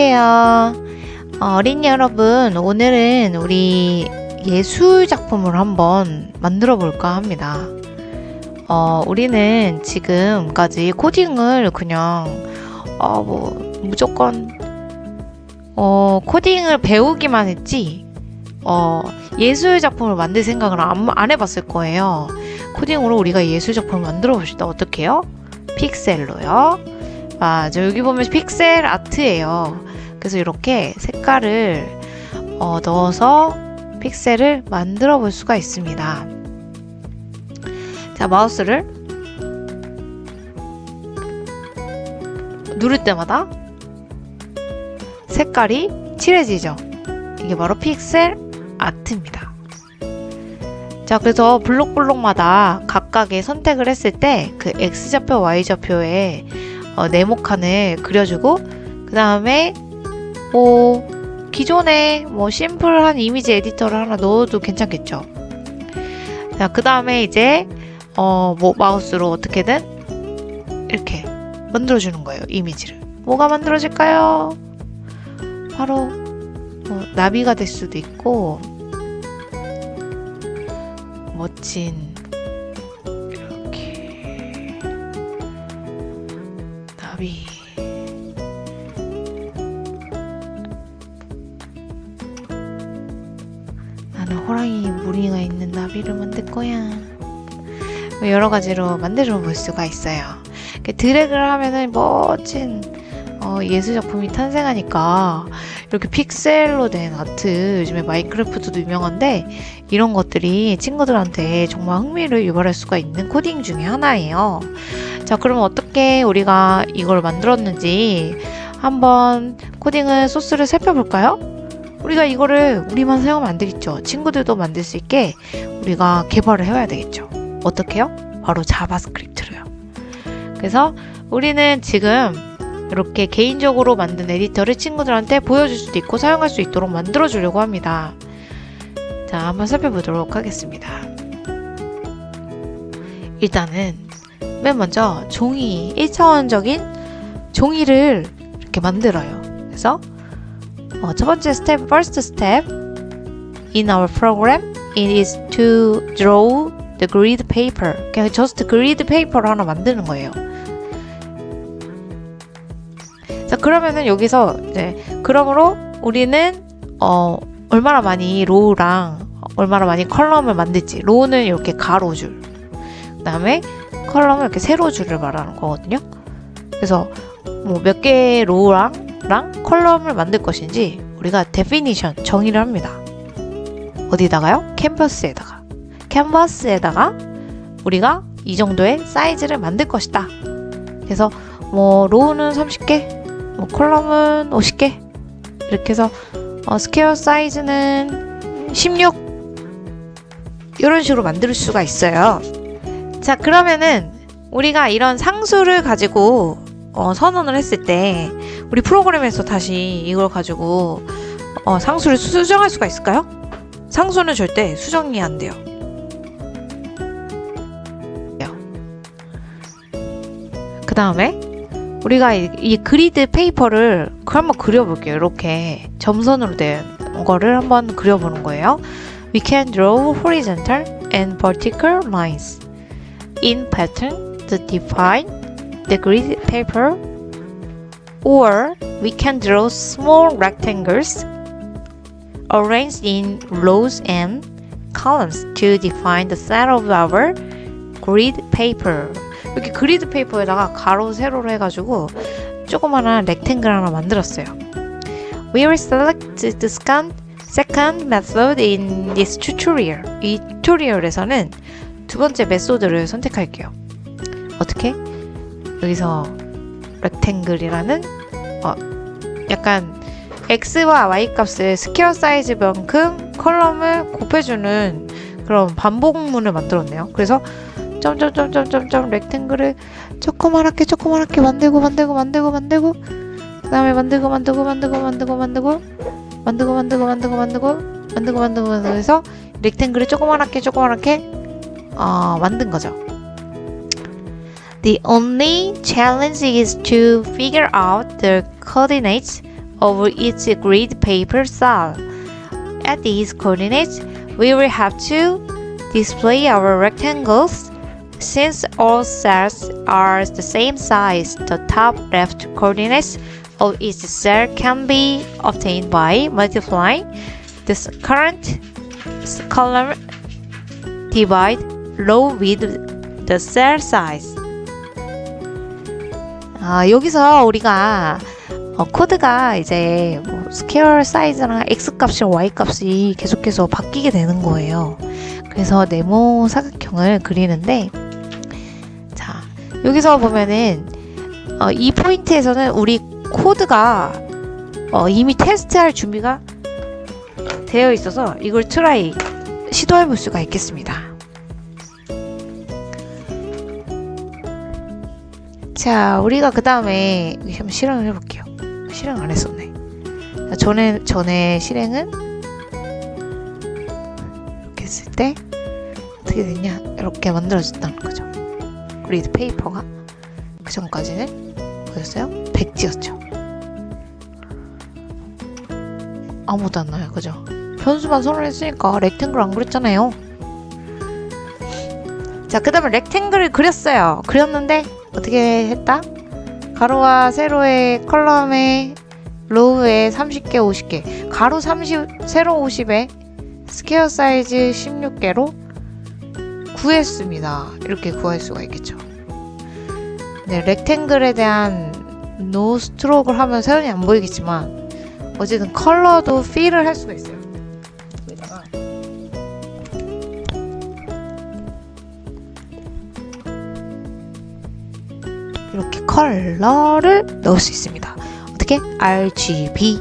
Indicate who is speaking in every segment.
Speaker 1: 안녕하세요. 어, 어린이 여러분, 오늘은 우리 예술 작품을 한번 만들어 볼까 합니다. 어, 우리는 지금까지 코딩을 그냥, 어, 뭐, 무조건, 어, 코딩을 배우기만 했지, 어, 예술 작품을 만들 생각을 안, 안 해봤을 거예요. 코딩으로 우리가 예술 작품을 만들어 봅시다. 어떻게 해요? 픽셀로요. 맞아 여기 보면 픽셀 아트예요 그래서 이렇게 색깔을 어, 넣어서 픽셀을 만들어 볼 수가 있습니다. 자 마우스를 누를 때마다 색깔이 칠해지죠. 이게 바로 픽셀 아트입니다. 자 그래서 블록블록마다 각각의 선택을 했을 때 그 X좌표 Y좌표에 어, 네모칸을 그려주고 그 다음에 뭐 기존에 뭐 심플한 이미지 에디터를 하나 넣어도 괜찮겠죠. 자, 그 다음에 이제 어, 뭐 마우스로 어떻게든 이렇게 만들어주는 거예요. 이미지를. 뭐가 만들어질까요? 바로 뭐 나비가 될 수도 있고 멋진 나비 나는 거야. 뭐 여러 가지로 만들어 볼 수가 있어요. 드래그를 하면은 멋진 어, 예술 작품이 탄생하니까 이렇게 픽셀로 된 아트 요즘에 마인크래프트도 유명한데 이런 것들이 친구들한테 정말 흥미를 유발할 수가 있는 코딩 중에 하나예요. 자 그럼 어떻게 우리가 이걸 만들었는지 한번 코딩을 소스를 살펴볼까요? 우리가 이거를 우리만 사용하면 안 되겠죠. 친구들도 만들 수 있게 우리가 개발을 해야 되겠죠 어떻게요? 바로 자바스크립트로요 그래서 우리는 지금 이렇게 개인적으로 만든 에디터를 친구들한테 보여줄 수도 있고 사용할 수 있도록 만들어 주려고 합니다. 자, 한번 살펴보도록 하겠습니다. 일단은 맨 먼저 종이 1차원적인 종이를 이렇게 만들어요. 그래서 어, 첫 번째 스텝, first step in our program it is to draw the grid paper. 그냥 just grid paper를 하나 만드는 거예요. 자 그러면은 여기서 이제 그러므로 우리는 어 얼마나 많이 row랑 얼마나 많이 column을 만들지 row는 이렇게 가로줄 그 다음에 column은 이렇게 세로줄을 말하는 거거든요 그래서 뭐 몇 개의 row랑 랑 column을 만들 것인지 우리가 definition 정의를 합니다 어디다가요? 캔버스에다가 캔버스에다가 우리가 이 정도의 사이즈를 만들 것이다 그래서 뭐 row는 30개 뭐 column은 50개 이렇게 해서 어, square size는 16 이런 식으로 만들 수가 있어요 자 그러면은 우리가 이런 상수를 가지고 어, 선언을 했을 때 우리 프로그램에서 다시 이걸 가지고 어, 상수를 수정할 수가 있을까요? 상수는 절대 수정이 안 돼요 그 다음에 우리가 이, 이, 그리드 페이퍼를 한번 그려볼게요. 이렇게 점선으로 된 거를 한번 그려보는 거예요. We can draw horizontal and vertical lines in pattern to define the grid paper or we can draw small rectangles arranged in rows and columns to define the set of our grid paper. 이렇게 그리드 페이퍼에다가 가로 세로로 해가지고 조그마한 렉탱글 하나 만들었어요. We will select the second, second method in this tutorial. 이 튜토리얼에서는 두 번째 메소드를 선택할게요. 어떻게? 여기서 rectangle이라는 어, 약간 x와 y 값을 square size만큼 column을 곱해주는 그런 반복문을 만들었네요. 그래서 점점점점점점 rectangle을 조그맣게 조그맣게 만들고 만들고 만들고 만들고 그 다음에 만들고 만들고 만들고 만들고 만들고 만들고 만들고 만들고 만들고 만들고 만들고 만들고 해서 렉탱글을 조그맣게 조그맣게 어, 만든 거죠. The only challenge is to figure out the coordinates of each grid paper cell. At these coordinates, we will have to display our rectangles. Since all cells are the same size, the top left coordinates of each cell can be obtained by multiplying this current column divide row with the cell size. 아, 여기서 우리가 어, 코드가 이제 뭐 square size랑 x 값이랑 y 값이 계속해서 바뀌게 되는 거예요. 그래서 네모 사각형을 그리는데 자 여기서 보면은 어, 이 포인트에서는 우리 코드가 어, 이미 테스트할 준비가 되어 있어서 이걸 try 시도해 볼 수가 있겠습니다. 자, 우리가 그 다음에 실행을 해볼게요. 실행 안 했었네. 전에, 전에 실행은 이렇게 했을 때 어떻게 됐냐? 이렇게 만들어졌다는 거죠. grid paper가 그 전까지는 뭐였어요? 백지였죠. 아무도 안 나요, 그죠? 변수만 선언했으니까 rectangle 안 그렸잖아요. 자, 그 다음에 rectangle을 그렸어요. 그렸는데 어떻게 했다? 가로와 세로의 column에 row에 30개, 50개 가로 30, 세로 50에 square size 16개로 구했습니다. 이렇게 구할 수가 있겠죠. 네, rectangle에 대한 no stroke를 하면 선이 안 보이겠지만 어쨌든 컬러도 fill을 할 수가 있어요. 컬러를 넣을 수 있습니다. 어떻게? RGB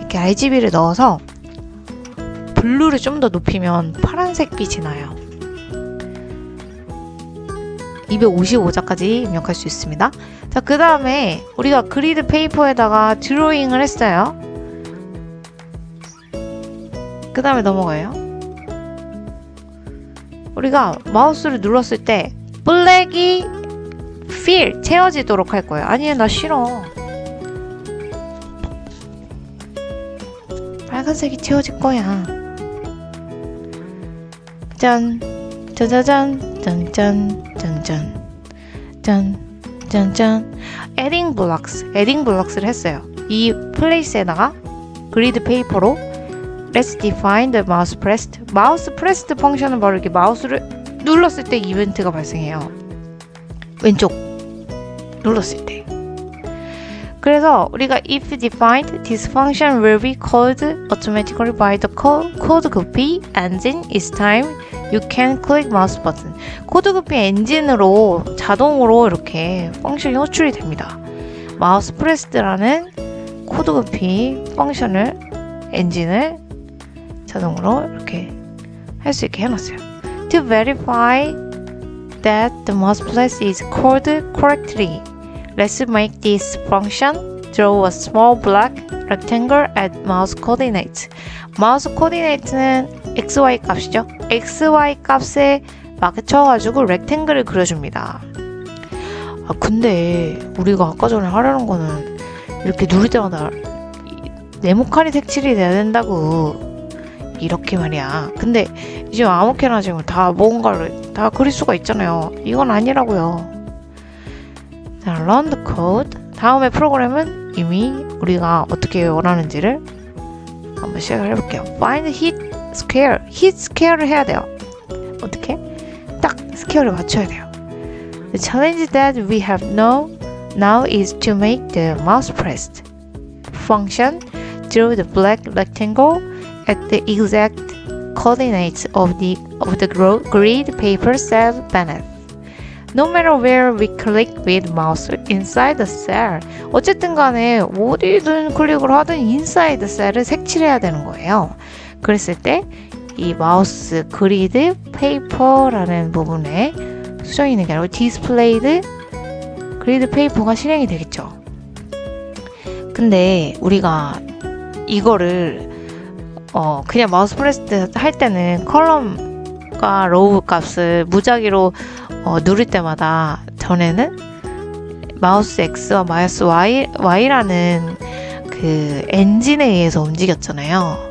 Speaker 1: 이렇게 RGB를 넣어서 blue를 좀 더 높이면 파란색 빛이 나요. 255자까지 입력할 수 있습니다. 자, 그 다음에 우리가 grid paper에다가 드로잉을 했어요. 그 다음에 넘어가요. 우리가 마우스를 눌렀을 때 블랙이 fill 채워지도록 할 거예요. 아니, 나 싫어. 빨간색이 채워질 거야. 짠, 짜자잔, 짠짠, 짠짠, 짠, 짠짠. adding blocks, adding blocks를 했어요. 이 place에다가 grid paper로 Let's define the mouse pressed. mouse pressed function은 바로 이렇게 마우스를 눌렀을 때 이벤트가 발생해요. 왼쪽 눌렀을 때. 그래서 우리가 if defined, this function will be called automatically by the code copy engine each time you can click mouse button. 코드 코피 엔진으로 자동으로 이렇게 펑션이 호출이 됩니다. 마우스 프레스드라는 코드 코피 펑션을 엔진을 자동으로 이렇게 할 수 있게 해놨어요. To verify that the mouse press is called correctly, let's make this function draw a small black rectangle at mouse coordinates. 마우스 코디네이트는 xy 값이죠. xy 값에 맞춰가지고 렉탱글을 그려줍니다. 아 근데 우리가 아까 전에 하려는 거는 이렇게 누를 때마다 네모칸이 색칠이 돼야 된다고 이렇게 말이야. 근데 지금 아무렇게나 지금 다 뭔가를 다 그릴 수가 있잖아요. 이건 아니라고요. 자, run the code. 다음에 프로그램은 이미 우리가 어떻게 원하는지를 한번 시작을 해볼게요. find hit square. hit square를 해야 돼요. 어떻게? 딱 square를 맞춰야 돼요. The challenge that we have now now is to make the mouse pressed function draw the black rectangle at the exact coordinates of the of the grid paper cell beneath. No matter where we click with mouse inside the cell. 어쨌든 간에 어디든 클릭을 하든 inside cell을 색칠해야 되는 거예요. 그랬을 때 이 마우스 그리드 페이퍼라는 부분에 수정이 있는 게 아니고 디스플레이드 grid paper가 실행이 되겠죠. 근데 우리가 이거를 어 그냥 mouse press 할 때는 column 컨트롤과 row 값을 무작위로 어, 누를 때마다 전에는 마우스 X와 마우스 Y, Y라는 그 엔진에 의해서 움직였잖아요.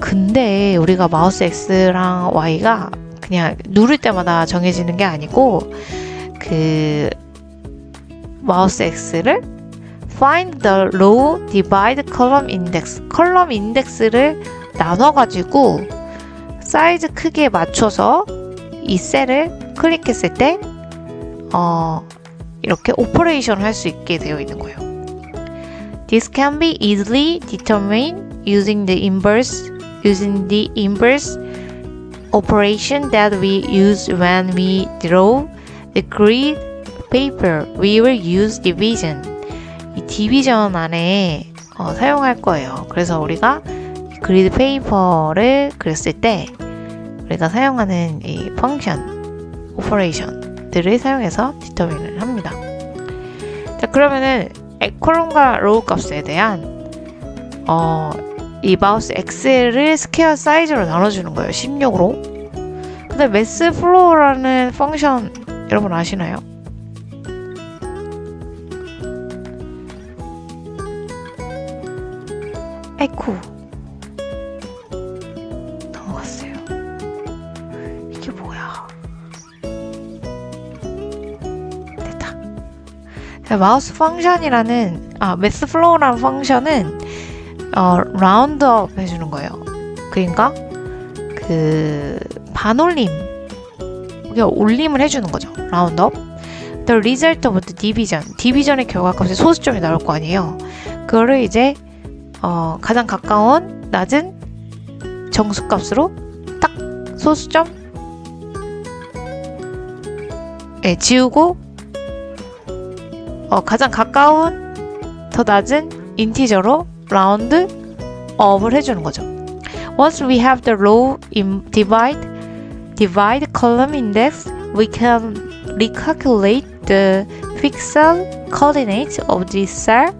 Speaker 1: 근데 우리가 마우스 X랑 Y가 그냥 누를 때마다 정해지는 게 아니고 그 마우스 X를 find the row divide column index column index를 나눠 가지고 사이즈 크기에 맞춰서 이 셀을 클릭했을 때 어, 이렇게 operation을 할 수 있게 되어 있는 거예요. This can be easily determined using the inverse using the inverse operation that we use when we draw the grid paper. We will use division. 이 division 안에 어, 사용할 거예요. 그래서 우리가 grid paper를 그렸을 때 우리가 사용하는 이 function, operation들을 사용해서 determine을 합니다. 자, 그러면은 column과 row 값에 대한 어, 이 마우스 X를 square size로 나눠주는 거예요. 16으로. 근데 Math floor라는 function 여러분 아시나요? 에고 넘어갔어요. 이게 뭐야? 됐다. 자, 마우스 function이라는 아 Math floor라는 function은 어 round up 해주는 거예요. 그러니까 그 반올림 이게 올림을 해주는 거죠. round up. The result of the division. division의 결과값에 소수점이 나올 거 아니에요. 그거를 이제 어, 가장 가까운 낮은 정수값으로 딱 소수점 예, 지우고 어, 가장 가까운 더 낮은 인티저로 라운드 업을 해주는 거죠. Once we have the row in divide divide column index, we can recalculate the pixel coordinates of this cell.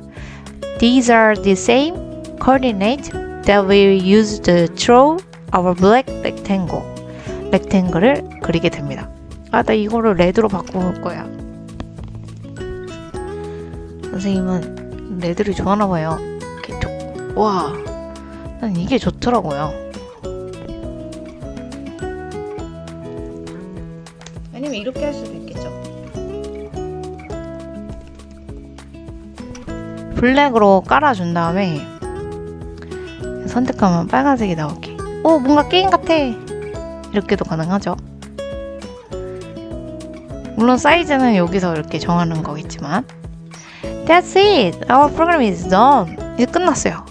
Speaker 1: These are the same coordinate that we use to draw our black rectangle. 렉탱글을 그리게 됩니다. 아, 나 이거를 레드로 바꿀 거야. 선생님은 레드를 좋아하나 봐요. 이렇게 쭉, 와, 난 이게 좋더라고요. 아니면 이렇게 할 수도 있겠죠. 블랙으로 깔아준 다음에 선택하면 빨간색이 나오게. 오, 뭔가 게임 같아. 이렇게도 가능하죠. 물론 사이즈는 여기서 이렇게 정하는 거겠지만. That's it. Our program is done. 이제 끝났어요.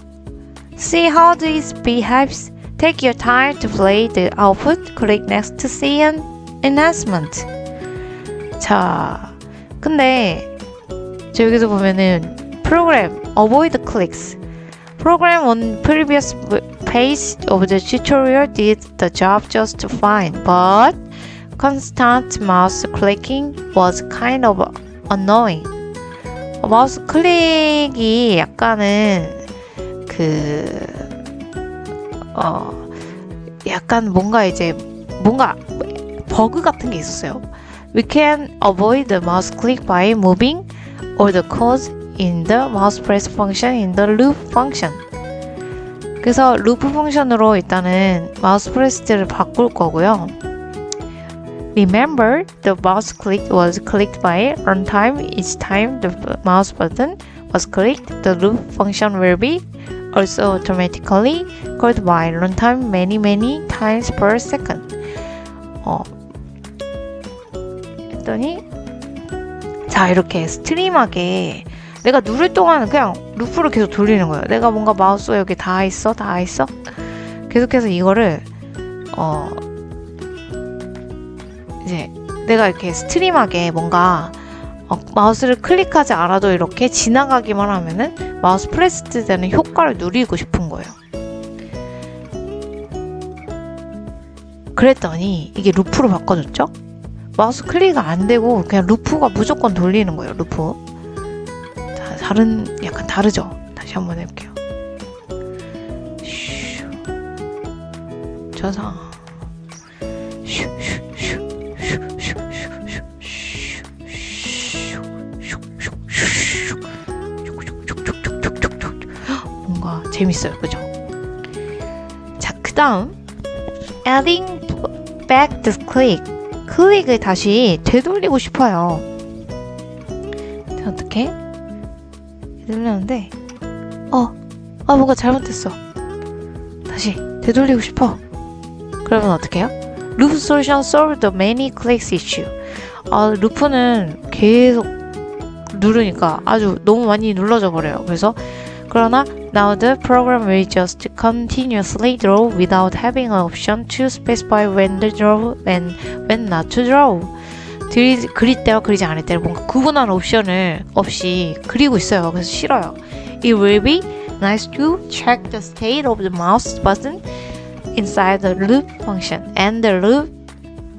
Speaker 1: See how this behaves. Take your time to play the output. Click next to see an enhancement. 자, 근데 저 여기서 보면은 program avoid clicks. Program on previous page of the tutorial did the job just fine, but constant mouse clicking was kind of annoying. 마우스 클릭이 약간은 그, 어, 약간 뭔가 이제, 뭔가 버그 같은 게 있었어요. We can avoid the mouse click by moving all the codes in the mouse press function in the loop function. 그래서 루프 펑션으로 일단은 마우스 프레스를 바꿀 거고요. Remember, the mouse click was clicked by runtime each time the mouse button was clicked. The loop function will be also automatically called by runtime many many times per second. 어, 했더니 자 이렇게 스트림하게 내가 누를 동안 그냥 루프를 계속 돌리는 거예요. 내가 뭔가 마우스가 여기 다 있어, 다 있어. 계속해서 이거를 어 이제 내가 이렇게 stream하게 뭔가 어, 마우스를 클릭하지 않아도 이렇게 지나가기만 하면은 mouse press 되는 효과를 누리고 싶은 거예요. 그랬더니 이게 루프로 바꿔줬죠? 마우스 클릭이 안 되고 그냥 루프가 무조건 돌리는 거예요. 루프. 다른 약간 다르죠? 다시 한번 해볼게요. 슈. 저상. 뭔가 재밌어요, 그죠? 자, 그 다음 adding back the click 클릭을 다시 되돌리고 싶어요. 어떻게? 되돌렸는데 어, 아 뭔가 잘못됐어. 다시 되돌리고 싶어. 그러면 어떻게 해요? Loop solution solve the many clicks issue. 아, 루프는 계속 누르니까 아주 너무 많이 눌러져 버려요. 그래서 그러나 now the program will just continuously draw without having an option to specify when to draw and when not to draw. 드리, 그릴 때와 그리지 않을 때를 뭔가 구분하는 옵션을 없이 그리고 있어요. 그래서 싫어요. It will be nice to check the state of the mouse button inside the loop function and the loop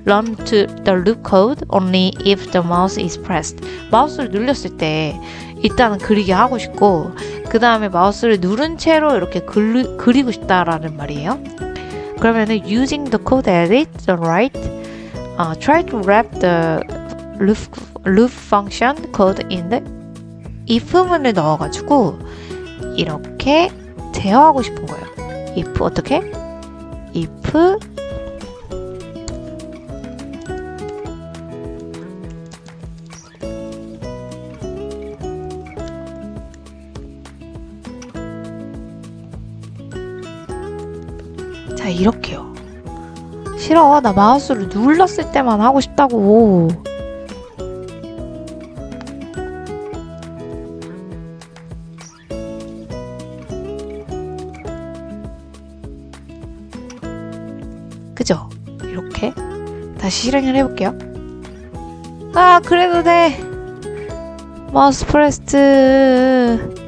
Speaker 1: run to the loop code only if the mouse is pressed. 마우스를 눌렸을 때 일단은 그리게 하고 싶고 그 다음에 마우스를 누른 채로 이렇게 그리, 그리고 싶다라는 말이에요. 그러면은 using the code edit the right uh, try to wrap the loop, loop function code in the if문을 넣어가지고 이렇게 제어하고 싶은 거예요. if 어떻게? if 자 이렇게요. 싫어 나 마우스를 눌렀을 때만 하고 싶다고. 그죠? 이렇게 다시 실행을 해볼게요. 아 그래도 돼. mouse pressed.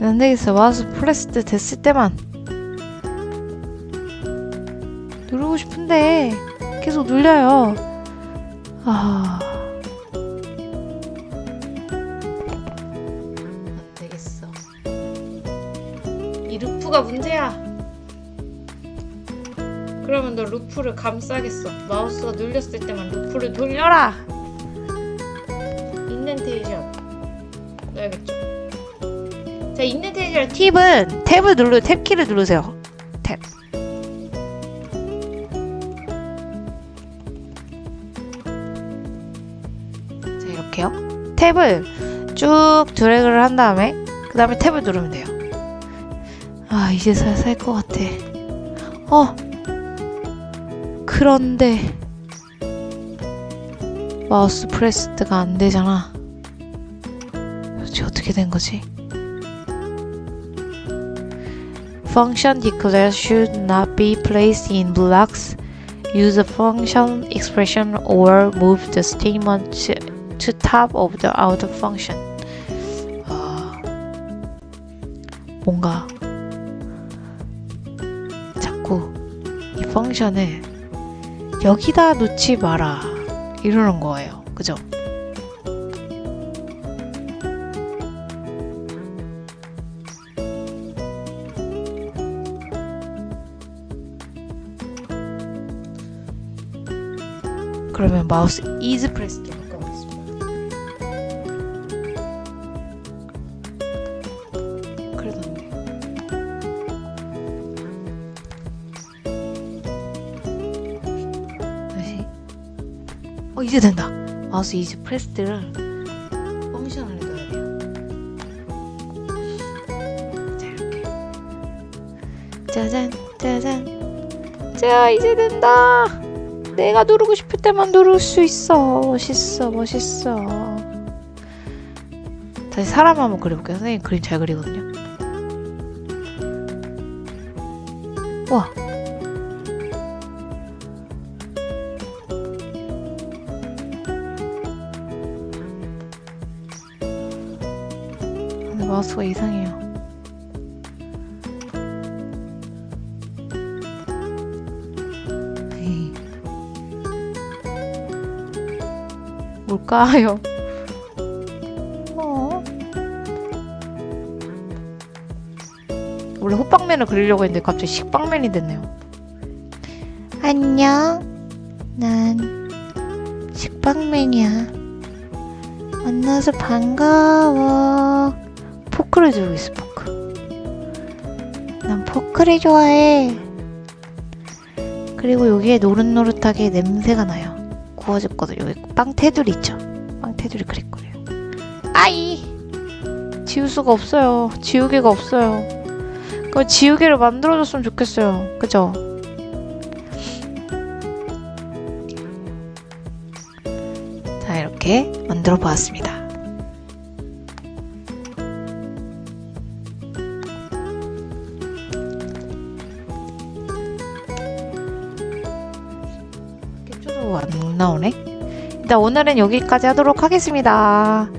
Speaker 1: 안 되겠어. mouse pressed 됐을 때만 누르고 싶은데 계속 눌려요. 아. 안 되겠어. 이 루프가 문제야. 그러면 너 루프를 감싸겠어. 마우스가 눌렸을 때만 루프를 돌려라. indentation 넣어야겠죠. 자, indentation 팁은 탭을 누르 탭 키를 누르세요. 탭. 자, 이렇게요. 탭을 쭉 드래그를 한 다음에 그 다음에 탭을 누르면 돼요. 아, 이제 살 것 같아. 어. 그런데 마우스 프레스트가 안 되잖아. 도대체 어떻게 된 거지? Function declared should not be placed in blocks. Use a function expression or move the statement to, to top of the outer function. 아, 뭔가 자꾸 이 펑션을 여기다 놓지 마라 이러는 거예요. 그죠? 그러면 마우스 is pressed로 바꿔보겠습니다. 그래도 안 돼. 다시. 어 이제 된다. 마우스 is pressed를 펑션 안에 넣어야 돼요. 자 이렇게. 짜잔 짜잔. 자 이제 된다. 내가 누르고 싶을 때만 누를 수 있어. 멋있어, 멋있어. 다시 사람 한번 그려볼게요. 선생님 그림 잘 그리거든요. 와. 근데 마우스가 이상해요. 뭘까요? 어? 원래 호빵맨을 그리려고 했는데 갑자기 식빵맨이 됐네요. 안녕. 난 식빵맨이야. 만나서 반가워. 포크를 들고 있어, 포크. 난 포크를 좋아해. 그리고 여기에 노릇노릇하게 냄새가 나요. 구워졌거든. 여기 빵 테두리 있죠? 빵 테두리 그릴 거예요. 아이! 지울 수가 없어요. 지우개가 없어요. 그 지우개를 만들어줬으면 좋겠어요. 그죠? 자, 이렇게 만들어 보았습니다. 네? 오늘은 여기까지 하도록 하겠습니다.